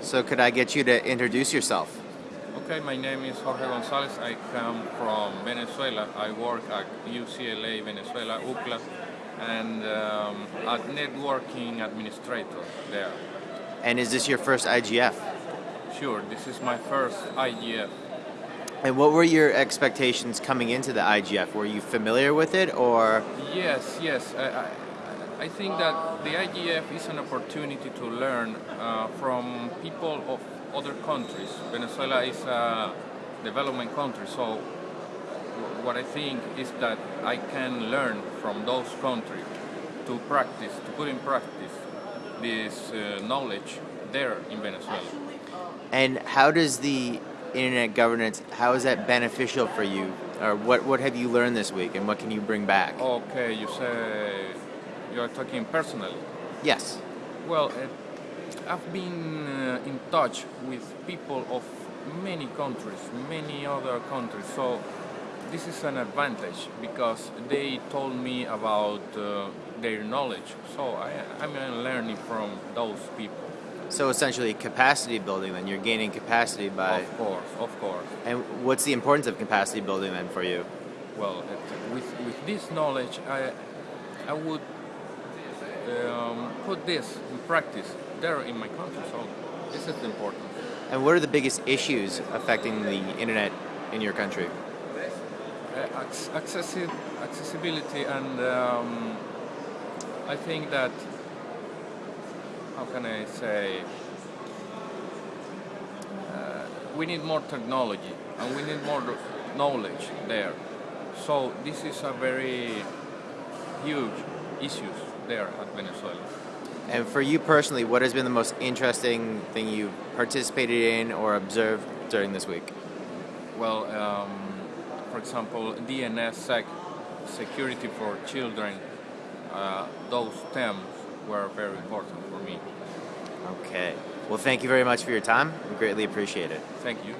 So could I get you to introduce yourself? Okay, my name is Jorge Gonzalez. I come from Venezuela. I work at UCLA Venezuela, UCLA, and um, at networking administrator there. And is this your first IGF? Sure, this is my first IGF. And what were your expectations coming into the IGF? Were you familiar with it or? Yes, yes. I, I, I think that the IGF is an opportunity to learn uh, from people of other countries. Venezuela is a development country, so what I think is that I can learn from those countries to practice, to put in practice this uh, knowledge there in Venezuela. And how does the internet governance, how is that beneficial for you? Or what, what have you learned this week and what can you bring back? Okay, you say you are talking personally. Yes. Well, uh, I've been uh, in touch with people of many countries, many other countries, so this is an advantage because they told me about uh, their knowledge, so I, I'm learning from those people. So essentially capacity building then, you're gaining capacity by... Of course, of course. And what's the importance of capacity building then for you? Well, with, with this knowledge, I, I would um, put this in practice there in my country, so this is important. And what are the biggest issues affecting the internet in your country? Uh, accessi accessibility and um, I think that how can I say uh, we need more technology and we need more knowledge there so this is a very huge issues there at Venezuela. And for you personally, what has been the most interesting thing you've participated in or observed during this week? Well, um, for example, DNSSEC, security for children, uh, those themes were very important for me. Okay. Well, thank you very much for your time. We greatly appreciate it. Thank you.